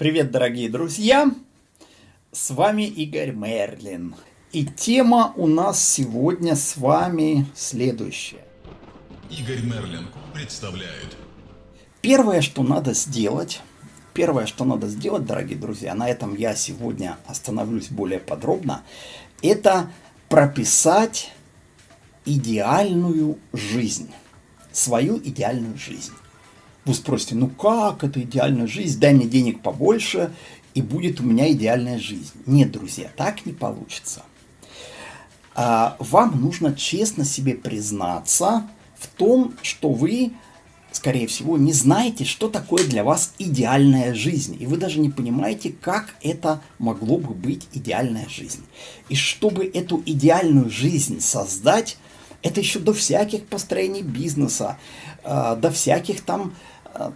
Привет, дорогие друзья! С вами Игорь Мерлин. И тема у нас сегодня с вами следующая. Игорь Мерлин представляет. Первое, что надо сделать, первое, что надо сделать, дорогие друзья, на этом я сегодня остановлюсь более подробно, это прописать идеальную жизнь, свою идеальную жизнь. Вы спросите, ну как это идеальная жизнь? Дай мне денег побольше, и будет у меня идеальная жизнь. Нет, друзья, так не получится. А, вам нужно честно себе признаться в том, что вы, скорее всего, не знаете, что такое для вас идеальная жизнь. И вы даже не понимаете, как это могло бы быть идеальная жизнь. И чтобы эту идеальную жизнь создать, это еще до всяких построений бизнеса, а, до всяких там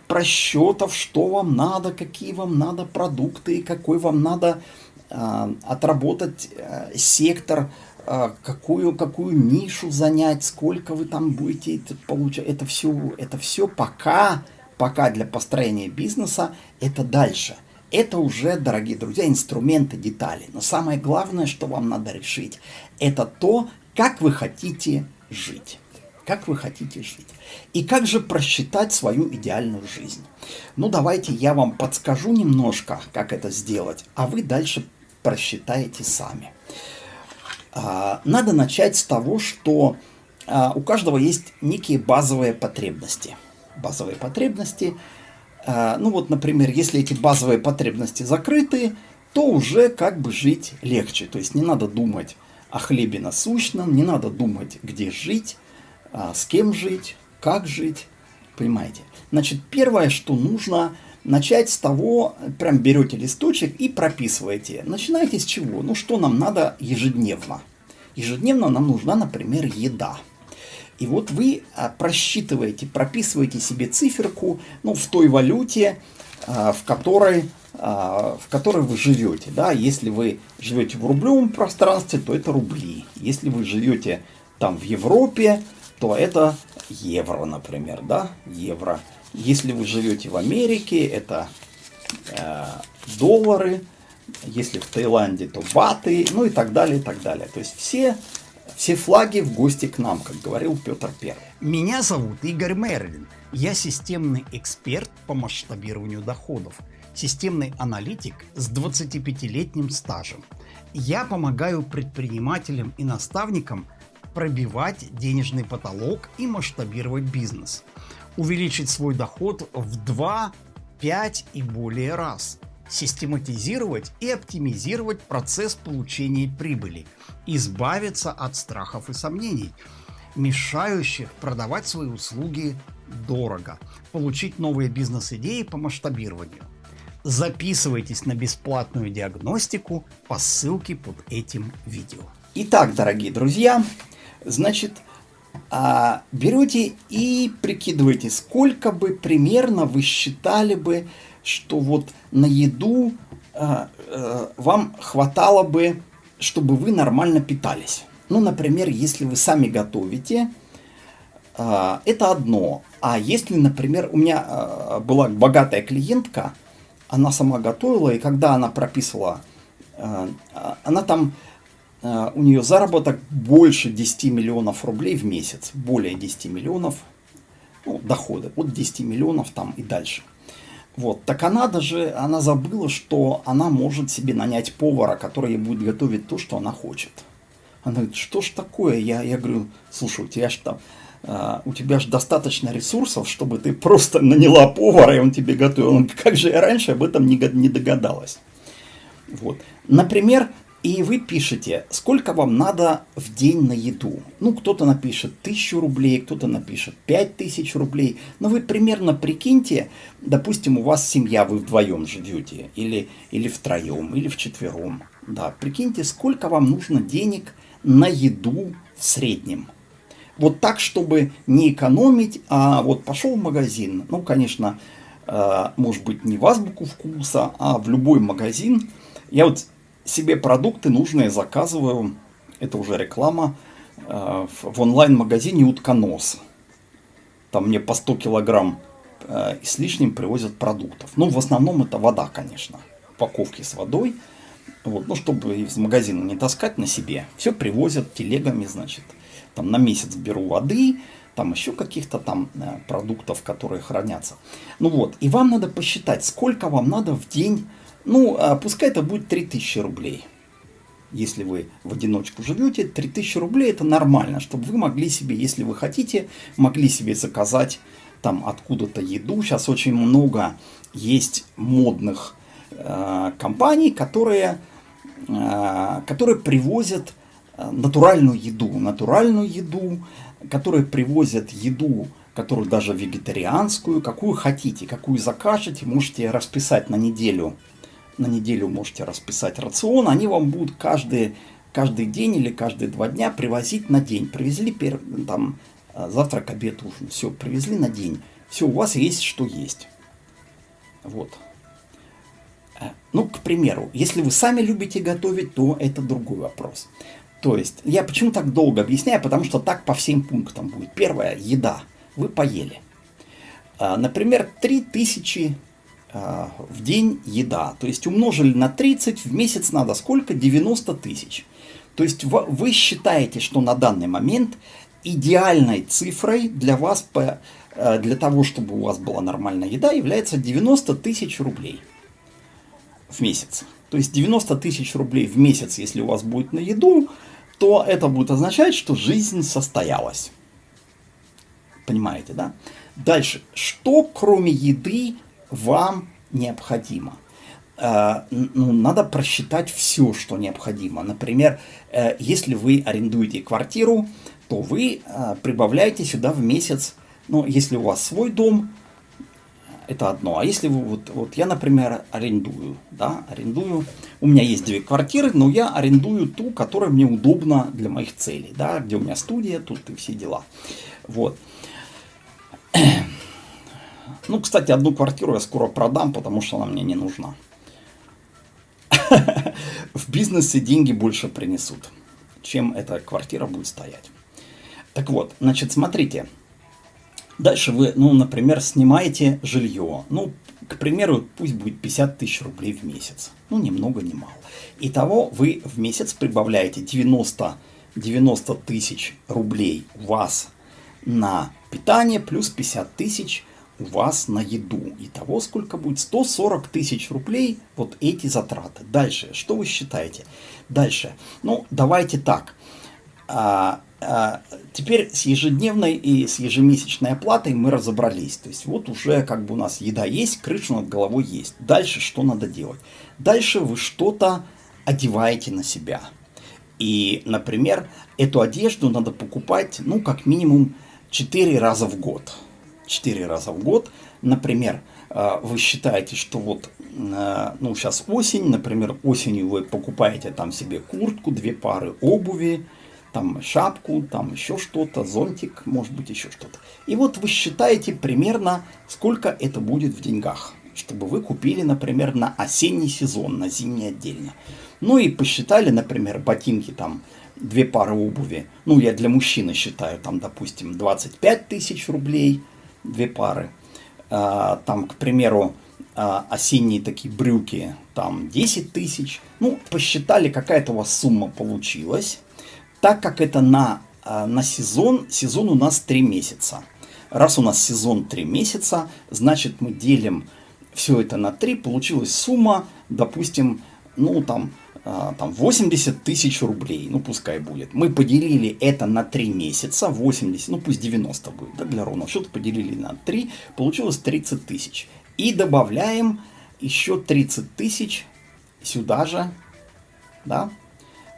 просчетов, что вам надо, какие вам надо продукты, какой вам надо э, отработать э, сектор, э, какую, какую нишу занять, сколько вы там будете получать. Это все, это все пока, пока для построения бизнеса, это дальше. Это уже, дорогие друзья, инструменты, детали. Но самое главное, что вам надо решить, это то, как вы хотите жить как вы хотите жить. И как же просчитать свою идеальную жизнь? Ну, давайте я вам подскажу немножко, как это сделать, а вы дальше просчитаете сами. А, надо начать с того, что а, у каждого есть некие базовые потребности. Базовые потребности, а, ну вот, например, если эти базовые потребности закрыты, то уже как бы жить легче. То есть не надо думать о хлебе насущном, не надо думать, где жить, с кем жить, как жить, понимаете. Значит, первое, что нужно начать с того, прям берете листочек и прописываете. Начинаете с чего? Ну, что нам надо ежедневно? Ежедневно нам нужна, например, еда. И вот вы а, просчитываете, прописываете себе циферку ну, в той валюте, а, в которой, в которой вы живете. Да? Если вы живете в рублевом пространстве, то это рубли. Если вы живете там в Европе, то это евро, например, да, евро. Если вы живете в Америке, это э, доллары, если в Таиланде, то баты, ну и так далее, и так далее. То есть все, все флаги в гости к нам, как говорил Петр Первый. Меня зовут Игорь Мерлин. Я системный эксперт по масштабированию доходов, системный аналитик с 25-летним стажем. Я помогаю предпринимателям и наставникам пробивать денежный потолок и масштабировать бизнес. Увеличить свой доход в 2, 5 и более раз. Систематизировать и оптимизировать процесс получения прибыли. Избавиться от страхов и сомнений, мешающих продавать свои услуги дорого. Получить новые бизнес-идеи по масштабированию. Записывайтесь на бесплатную диагностику по ссылке под этим видео. Итак, дорогие друзья, Значит, а, берете и прикидываете, сколько бы примерно вы считали бы, что вот на еду а, а, вам хватало бы, чтобы вы нормально питались. Ну, например, если вы сами готовите, это одно. А если, например, у меня была богатая клиентка, она сама готовила, и когда она прописывала, она там у нее заработок больше 10 миллионов рублей в месяц, более 10 миллионов, ну, доходы от 10 миллионов там и дальше. Вот, так она даже, она забыла, что она может себе нанять повара, который ей будет готовить то, что она хочет. Она говорит, что ж такое? Я, я говорю, слушай, у тебя же там, Uh, у тебя же достаточно ресурсов, чтобы ты просто наняла повара, и он тебе готовил. Он, как же я раньше об этом не догадалась. Вот. Например, и вы пишете, сколько вам надо в день на еду. Ну, кто-то напишет тысячу рублей, кто-то напишет пять тысяч рублей. Но вы примерно прикиньте, допустим, у вас семья, вы вдвоем живете, или, или втроем, или вчетвером. Да, прикиньте, сколько вам нужно денег на еду в среднем. Вот так, чтобы не экономить, а вот пошел в магазин. Ну, конечно, э, может быть, не в азбуку вкуса, а в любой магазин. Я вот себе продукты нужные заказываю, это уже реклама, э, в онлайн-магазине «Утконос». Там мне по 100 килограмм э, и с лишним привозят продуктов. Ну, в основном это вода, конечно, упаковки с водой. Вот, ну, чтобы из магазина не таскать на себе, все привозят телегами, значит, там на месяц беру воды, там еще каких-то там э, продуктов, которые хранятся. Ну вот, и вам надо посчитать, сколько вам надо в день, ну, э, пускай это будет 3000 рублей. Если вы в одиночку живете, 3000 рублей это нормально, чтобы вы могли себе, если вы хотите, могли себе заказать там откуда-то еду. Сейчас очень много есть модных э, компаний, которые, э, которые привозят э, натуральную еду. Натуральную еду, которые привозят еду, которую даже вегетарианскую, какую хотите, какую закажете, можете расписать на неделю. На неделю можете расписать рацион, они вам будут каждый, каждый день или каждые два дня привозить на день. Привезли там э, завтрак, обед, ужин, все, привезли на день. Все, у вас есть, что есть. Вот. Э, ну, к примеру, если вы сами любите готовить, то это другой вопрос. То есть, я почему так долго объясняю, потому что так по всем пунктам будет. Первое, еда. Вы поели. А, например, 3000 а, в день еда. То есть, умножили на 30, в месяц надо сколько? 90 тысяч. То есть, вы считаете, что на данный момент идеальной цифрой для вас, э, для того, чтобы у вас была нормальная еда, является 90 тысяч рублей в месяц. То есть 90 тысяч рублей в месяц, если у вас будет на еду, то это будет означать, что жизнь состоялась. Понимаете, да? Дальше. Что кроме еды вам необходимо? Э, ну, надо просчитать все, что необходимо. Например, э, если вы арендуете квартиру, то вы э, прибавляете сюда в месяц, ну, если у вас свой дом, это одно. А если вы, вот, вот я, например, арендую, да, арендую, у меня есть две квартиры, но я арендую ту, которая мне удобна для моих целей, да, где у меня студия, тут и все дела. Вот. Ну, кстати, одну квартиру я скоро продам, потому что она мне не нужна. В бизнесе деньги больше принесут, чем эта квартира будет стоять. Так вот, значит, смотрите, Дальше вы, ну, например, снимаете жилье. Ну, к примеру, пусть будет 50 тысяч рублей в месяц. Ну, ни много, ни мало. Итого вы в месяц прибавляете 90, 90 тысяч рублей у вас на питание, плюс 50 тысяч у вас на еду. Итого сколько будет? 140 тысяч рублей вот эти затраты. Дальше, что вы считаете? Дальше, ну, давайте так. А, а, теперь с ежедневной и с ежемесячной оплатой мы разобрались. То есть вот уже как бы у нас еда есть, крыша над головой есть. Дальше что надо делать? Дальше вы что-то одеваете на себя. И, например, эту одежду надо покупать, ну, как минимум 4 раза в год. 4 раза в год. Например, а, вы считаете, что вот, а, ну, сейчас осень, например, осенью вы покупаете там себе куртку, две пары обуви, там шапку, там еще что-то, зонтик, может быть еще что-то. И вот вы считаете примерно, сколько это будет в деньгах, чтобы вы купили, например, на осенний сезон, на зимний отдельно. Ну и посчитали, например, ботинки там, две пары обуви. Ну, я для мужчины считаю, там, допустим, 25 тысяч рублей, две пары. А, там, к примеру, а, осенние такие брюки, там 10 тысяч. Ну, посчитали, какая-то у вас сумма получилась так как это на, а, на сезон, сезон у нас 3 месяца. Раз у нас сезон 3 месяца, значит мы делим все это на 3, получилась сумма, допустим, ну там, там 80 тысяч рублей, ну пускай будет. Мы поделили это на 3 месяца, 80, ну пусть 90 будет, да, для ровного счета поделили на 3, получилось 30 тысяч. И добавляем еще 30 тысяч сюда же, да,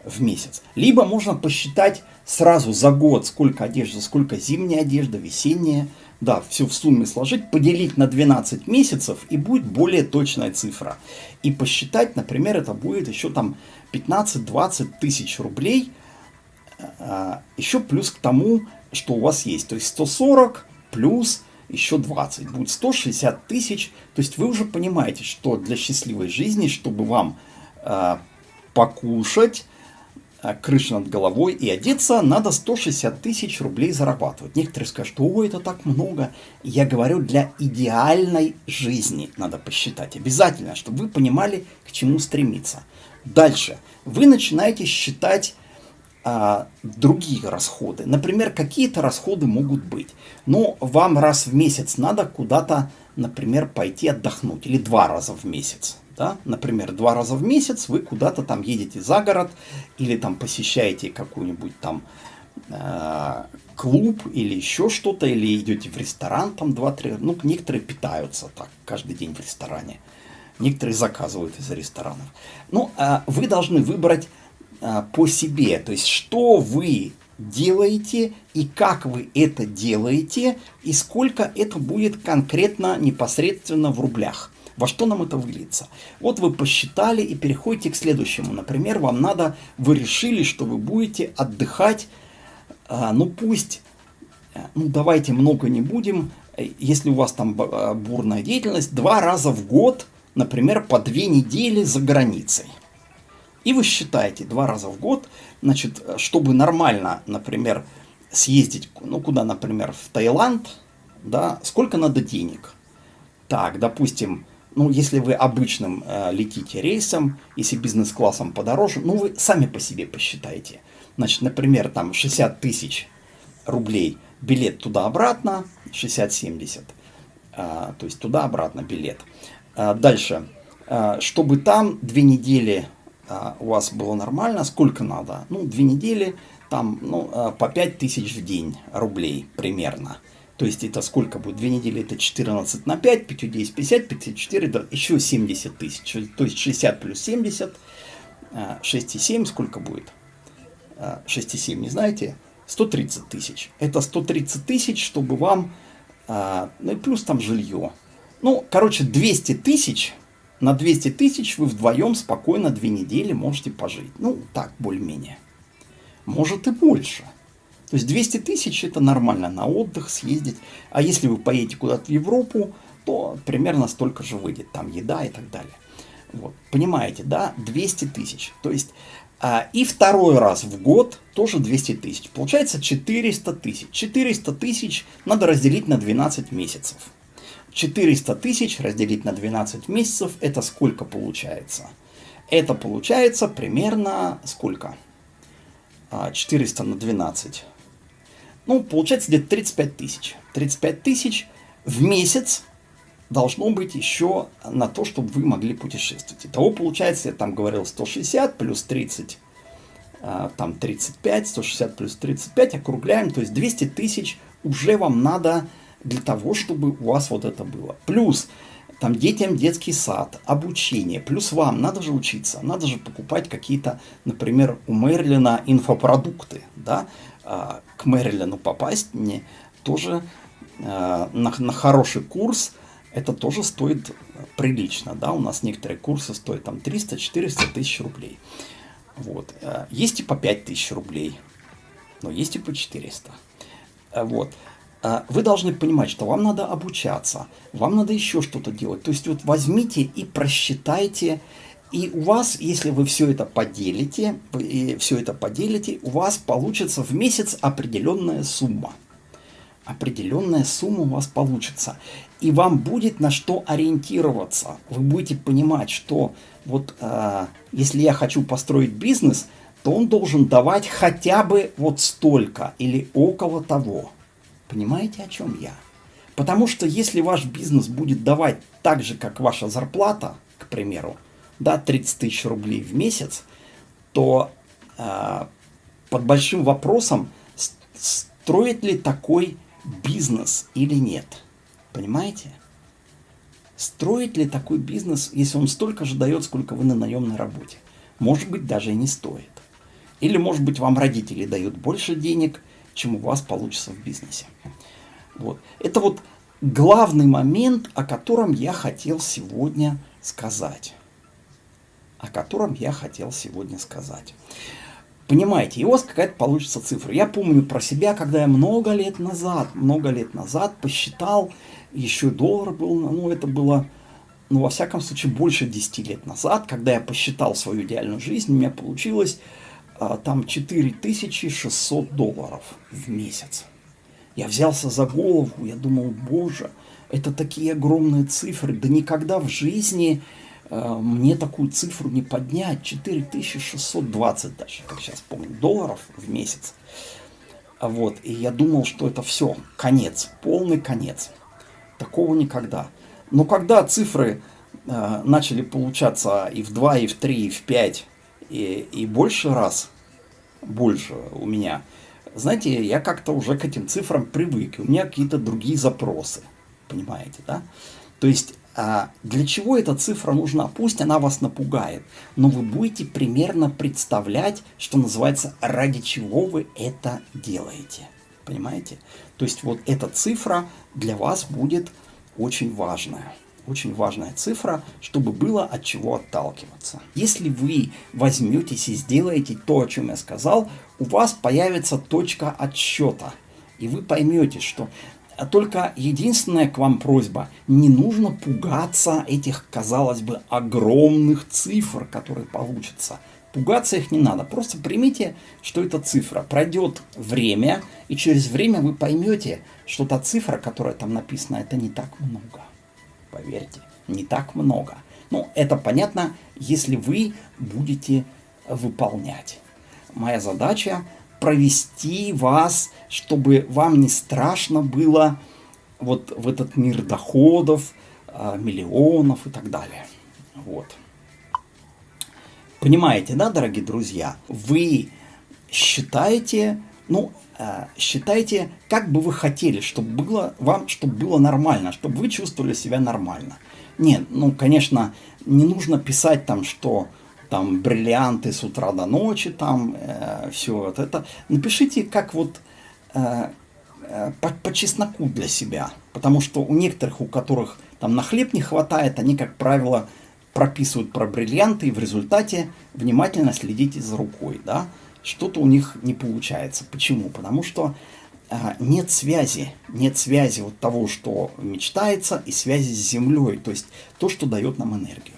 в месяц. Либо можно посчитать сразу за год, сколько одежды, сколько зимняя одежда, весенняя. Да, все в сумме сложить, поделить на 12 месяцев и будет более точная цифра. И посчитать, например, это будет еще там 15-20 тысяч рублей, а, еще плюс к тому, что у вас есть. То есть 140 плюс еще 20, будет 160 тысяч. То есть вы уже понимаете, что для счастливой жизни, чтобы вам а, покушать, крыша над головой и одеться, надо 160 тысяч рублей зарабатывать. Некоторые скажут, о, это так много. Я говорю, для идеальной жизни надо посчитать. Обязательно, чтобы вы понимали, к чему стремиться. Дальше. Вы начинаете считать а, другие расходы. Например, какие-то расходы могут быть. Но вам раз в месяц надо куда-то, например, пойти отдохнуть. Или два раза в месяц да? Например, два раза в месяц вы куда-то там едете за город или там посещаете какой-нибудь там э, клуб или еще что-то, или идете в ресторан там два-три, ну, некоторые питаются так каждый день в ресторане, некоторые заказывают из ресторанов. Ну, э, вы должны выбрать э, по себе, то есть что вы делаете и как вы это делаете и сколько это будет конкретно непосредственно в рублях. Во что нам это выльется? Вот вы посчитали и переходите к следующему. Например, вам надо, вы решили, что вы будете отдыхать, а, ну пусть, э, ну давайте много не будем, если у вас там э, бурная деятельность, два раза в год, например, по две недели за границей. И вы считаете два раза в год, значит, чтобы нормально, например, съездить, ну куда, например, в Таиланд, да, сколько надо денег? Так, допустим, ну, если вы обычным э, летите рейсом, если бизнес-классом подороже, ну, вы сами по себе посчитайте. Значит, например, там 60 тысяч рублей билет туда-обратно, 60-70, э, то есть туда-обратно билет. Э, дальше, э, чтобы там две недели э, у вас было нормально, сколько надо? Ну, две недели, там, ну, э, по 5 тысяч в день рублей примерно. То есть это сколько будет? Две недели это 14 на 5, 5 10, 50, 54, да, еще 70 тысяч. То есть 60 плюс 70, 6,7 сколько будет? 6,7 не знаете? 130 тысяч. Это 130 тысяч, чтобы вам, а, ну и плюс там жилье. Ну, короче, 200 тысяч, на 200 тысяч вы вдвоем спокойно две недели можете пожить. Ну, так, более-менее. Может и больше. То есть 200 тысяч это нормально на отдых съездить. А если вы поедете куда-то в Европу, то примерно столько же выйдет. Там еда и так далее. Вот. Понимаете, да? 200 тысяч. То есть а, и второй раз в год тоже 200 тысяч. Получается 400 тысяч. 400 тысяч надо разделить на 12 месяцев. 400 тысяч разделить на 12 месяцев, это сколько получается? Это получается примерно сколько? 400 а, на 12. Ну, получается где-то 35 тысяч. 35 тысяч в месяц должно быть еще на то, чтобы вы могли путешествовать. Итого получается, я там говорил 160 плюс 30, а, там 35, 160 плюс 35, округляем, то есть 200 тысяч уже вам надо для того, чтобы у вас вот это было. Плюс там детям детский сад, обучение, плюс вам, надо же учиться, надо же покупать какие-то, например, у Мерлина инфопродукты, да, а, к Мэрилину попасть мне тоже а, на, на хороший курс, это тоже стоит прилично, да, у нас некоторые курсы стоят там 300-400 тысяч рублей. Вот. А, есть и по 5 тысяч рублей, но есть и по 400. Вот. Вы должны понимать, что вам надо обучаться, вам надо еще что-то делать. То есть вот возьмите и просчитайте и у вас, если вы все это поделите, и все это поделите, у вас получится в месяц определенная сумма. Определенная сумма у вас получится. И вам будет на что ориентироваться. Вы будете понимать, что вот э, если я хочу построить бизнес, то он должен давать хотя бы вот столько или около того. Понимаете, о чем я? Потому что если ваш бизнес будет давать так же, как ваша зарплата, к примеру, да, 30 тысяч рублей в месяц, то э, под большим вопросом, строит ли такой бизнес или нет. Понимаете? Строит ли такой бизнес, если он столько же дает, сколько вы на наемной работе? Может быть, даже и не стоит. Или, может быть, вам родители дают больше денег, чем у вас получится в бизнесе. Вот. Это вот главный момент, о котором я хотел сегодня сказать о котором я хотел сегодня сказать. Понимаете, и у вас какая-то получится цифра. Я помню про себя, когда я много лет назад, много лет назад посчитал, еще доллар был, ну это было, ну во всяком случае, больше 10 лет назад, когда я посчитал свою идеальную жизнь, у меня получилось там 4600 долларов в месяц. Я взялся за голову, я думал, боже, это такие огромные цифры, да никогда в жизни э, мне такую цифру не поднять, 4620 даже, как сейчас помню, долларов в месяц. Вот, и я думал, что это все, конец, полный конец. Такого никогда. Но когда цифры э, начали получаться и в 2, и в 3, и в 5, и, и больше раз, больше у меня, знаете, я как-то уже к этим цифрам привык, у меня какие-то другие запросы, понимаете, да? То есть а для чего эта цифра нужна? Пусть она вас напугает, но вы будете примерно представлять, что называется, ради чего вы это делаете. Понимаете? То есть вот эта цифра для вас будет очень важная. Очень важная цифра, чтобы было от чего отталкиваться. Если вы возьметесь и сделаете то, о чем я сказал, у вас появится точка отсчета. И вы поймете, что а только единственная к вам просьба, не нужно пугаться этих, казалось бы, огромных цифр, которые получатся. Пугаться их не надо, просто примите, что это цифра. Пройдет время, и через время вы поймете, что та цифра, которая там написана, это не так много. Поверьте, не так много. Ну, это понятно, если вы будете выполнять. Моя задача провести вас, чтобы вам не страшно было вот в этот мир доходов, а, миллионов и так далее. Вот. Понимаете, да, дорогие друзья? Вы считаете, ну, считайте, как бы вы хотели, чтобы было вам, чтобы было нормально, чтобы вы чувствовали себя нормально. Нет, ну, конечно, не нужно писать там, что там бриллианты с утра до ночи, там э, все вот это. Напишите как вот э, э, по, по чесноку для себя, потому что у некоторых, у которых там на хлеб не хватает, они, как правило, прописывают про бриллианты, и в результате внимательно следите за рукой, да, что-то у них не получается. Почему? Потому что э, нет связи, нет связи вот того, что мечтается, и связи с Землей, то есть то, что дает нам энергию.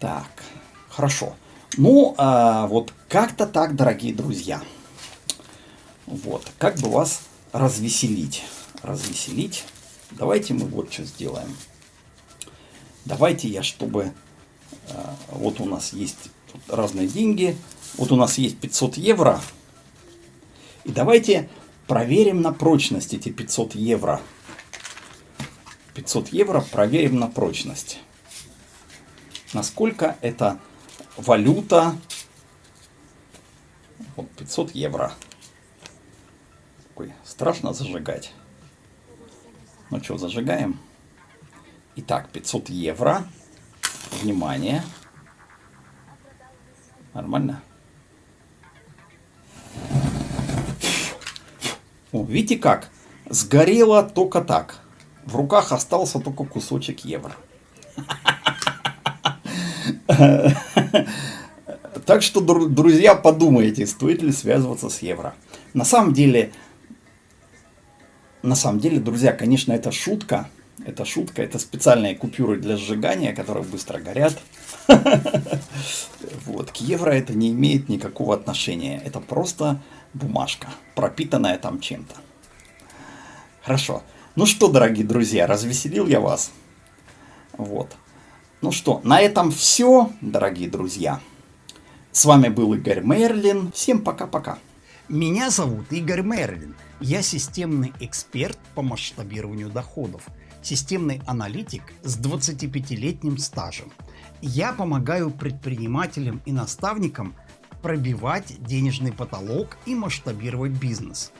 Так, хорошо. Ну, а, вот как-то так, дорогие друзья. Вот, как бы вас развеселить. Развеселить. Давайте мы вот что сделаем. Давайте я, чтобы... А, вот у нас есть разные деньги. Вот у нас есть 500 евро. И давайте проверим на прочность эти 500 евро. 500 евро проверим на прочность насколько эта валюта, вот 500 евро. Ой, страшно зажигать. Ну что, зажигаем. Итак, 500 евро. Внимание. Нормально? О, видите как? Сгорело только так. В руках остался только кусочек евро. Так что, друзья, подумайте, стоит ли связываться с евро. На самом деле, на самом деле, друзья, конечно, это шутка. Это шутка, это специальные купюры для сжигания, которые быстро горят. Вот, к евро это не имеет никакого отношения. Это просто бумажка, пропитанная там чем-то. Хорошо. Ну что, дорогие друзья, развеселил я вас. Вот. Ну что, на этом все, дорогие друзья. С вами был Игорь Мерлин. Всем пока-пока. Меня зовут Игорь Мерлин. Я системный эксперт по масштабированию доходов. Системный аналитик с 25-летним стажем. Я помогаю предпринимателям и наставникам пробивать денежный потолок и масштабировать бизнес.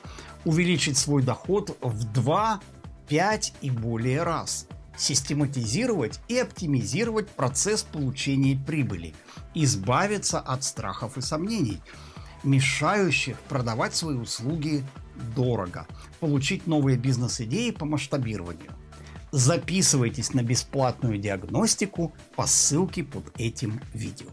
Увеличить свой доход в 2, 5 и более раз – систематизировать и оптимизировать процесс получения прибыли, избавиться от страхов и сомнений, мешающих продавать свои услуги дорого, получить новые бизнес-идеи по масштабированию. Записывайтесь на бесплатную диагностику по ссылке под этим видео.